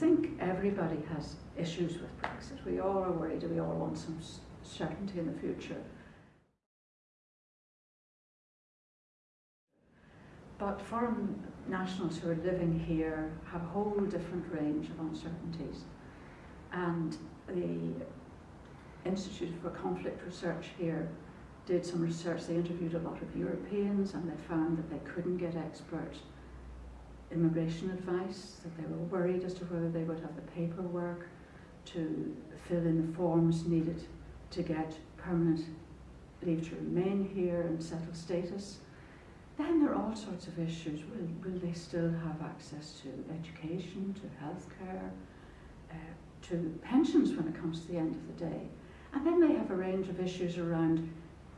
think everybody has issues with Brexit. We all are worried we all want some certainty in the future. But foreign nationals who are living here have a whole different range of uncertainties. And the Institute for Conflict Research here did some research. They interviewed a lot of Europeans and they found that they couldn't get expert immigration advice, that they were worried as to whether they would have the paperwork to fill in the forms needed to get permanent leave to remain here and settle status. Then there are all sorts of issues. Will, will they still have access to education, to healthcare, uh, to pensions when it comes to the end of the day? And then they have a range of issues around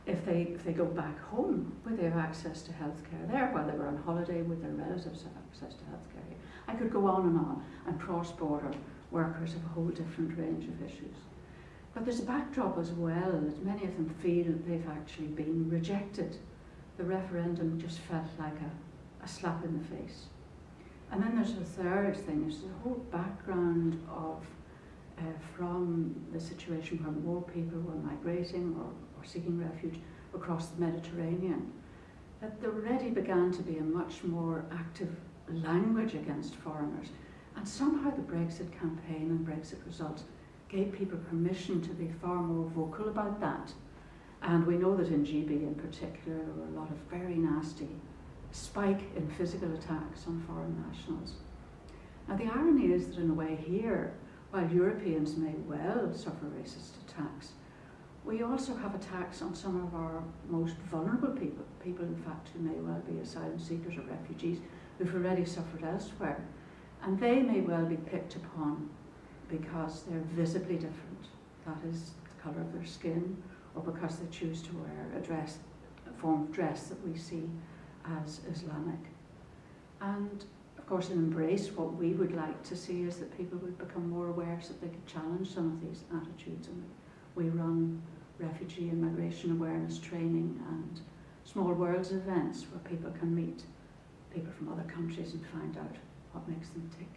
if they, if they go back home, will they have access to healthcare there while they were on holiday with their relatives have access to healthcare? I could go on and on, and cross-border workers have a whole different range of issues. But there's a backdrop as well that many of them feel that they've actually been rejected. The referendum just felt like a, a slap in the face. And then there's a third thing, there's the whole background of uh, from the situation where more people were migrating or, or seeking refuge across the Mediterranean, that there already began to be a much more active language against foreigners. And somehow the Brexit campaign and Brexit results gave people permission to be far more vocal about that. And we know that in GB in particular, there were a lot of very nasty spike in physical attacks on foreign nationals. Now the irony is that in a way here, while Europeans may well suffer racist attacks, we also have attacks on some of our most vulnerable people, people in fact who may well be asylum seekers or refugees who've already suffered elsewhere. And they may well be picked upon because they're visibly different. That is the colour of their skin or because they choose to wear a dress, a form of dress that we see as Islamic. And course, in Embrace, what we would like to see is that people would become more aware so that they could challenge some of these attitudes. And we run refugee and migration awareness training and small worlds events where people can meet people from other countries and find out what makes them tick.